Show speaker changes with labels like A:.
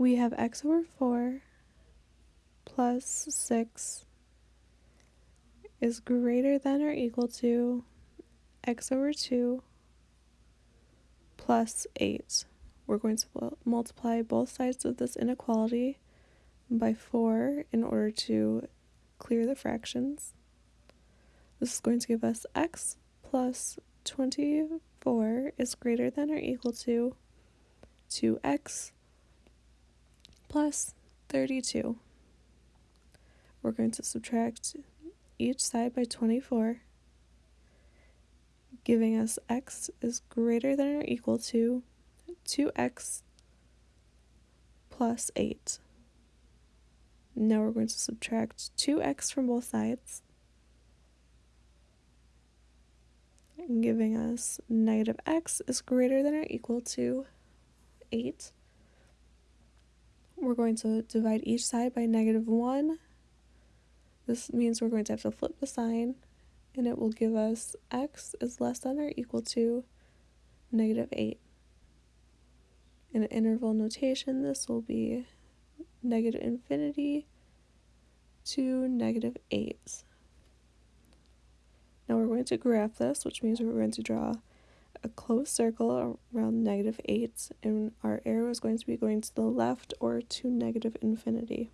A: we have x over 4 plus 6 is greater than or equal to x over 2 plus 8. We're going to multiply both sides of this inequality by 4 in order to clear the fractions. This is going to give us x plus 24 is greater than or equal to 2x plus 32. We're going to subtract each side by 24, giving us x is greater than or equal to 2x plus 8. Now we're going to subtract 2x from both sides, giving us negative x is greater than or equal to 8. We're going to divide each side by negative 1. This means we're going to have to flip the sign, and it will give us x is less than or equal to negative 8. In interval notation, this will be negative infinity to negative 8. Now we're going to graph this, which means we're going to draw a closed circle around negative 8, and our arrow is going to be going to the left or to negative infinity.